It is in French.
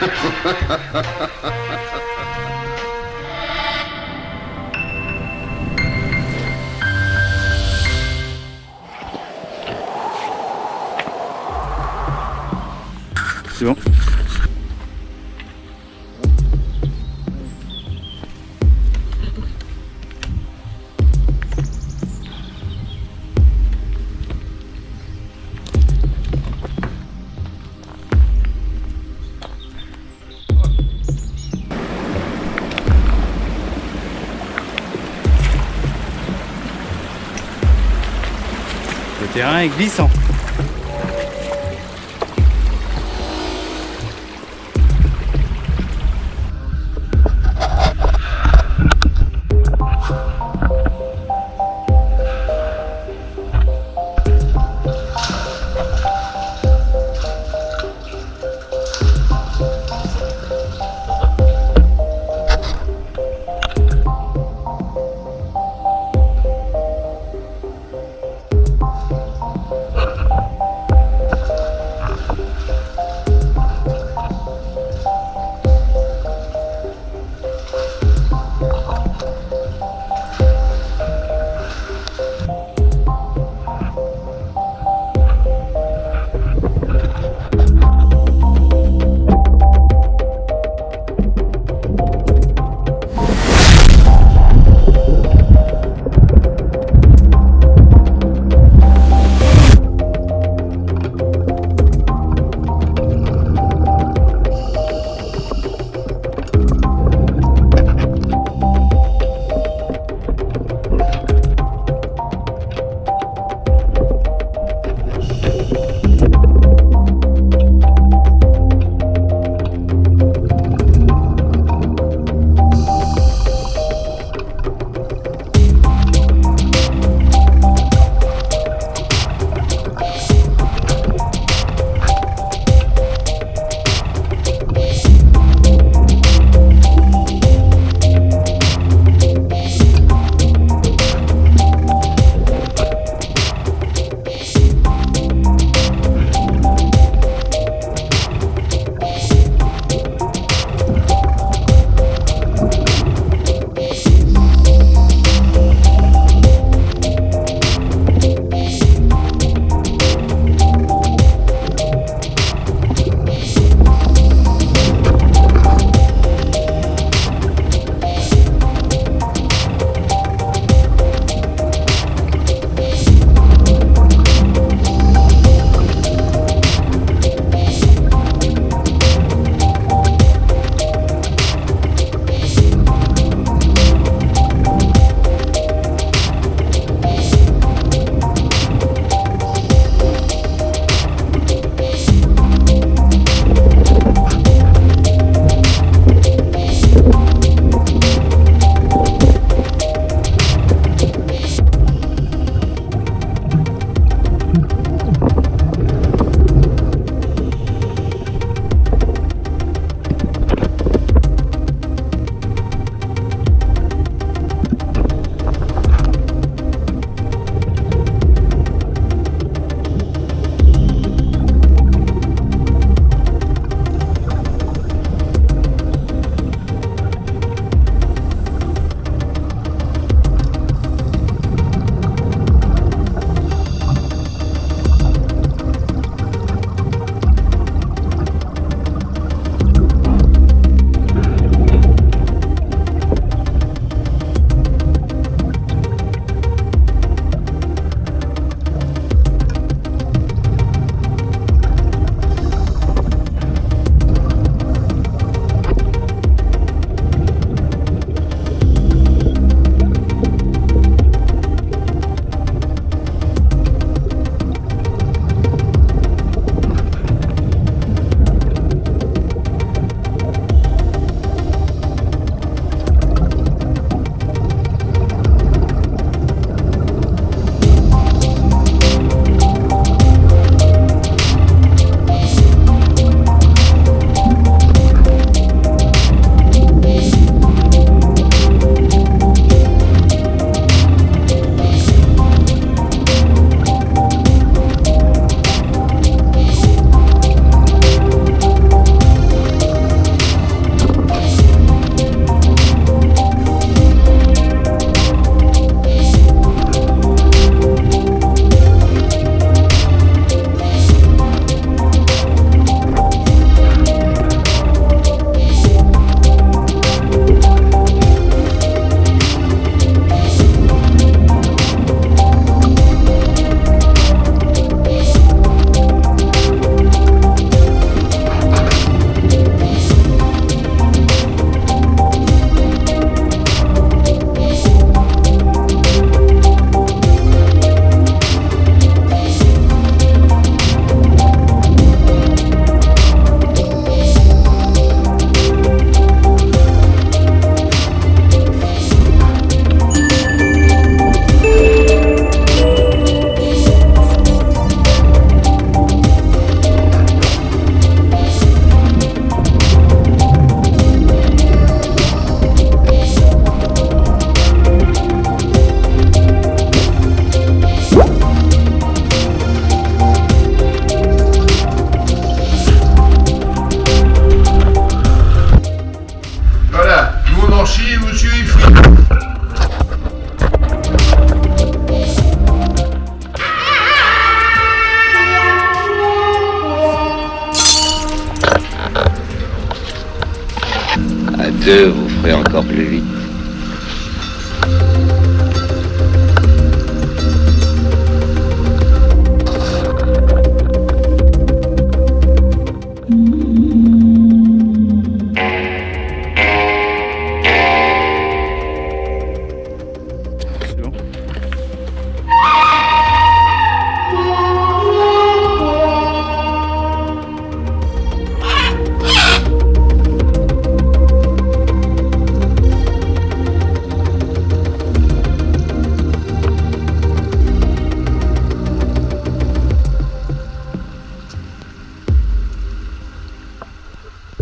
C'est bon? Terrain est glissant.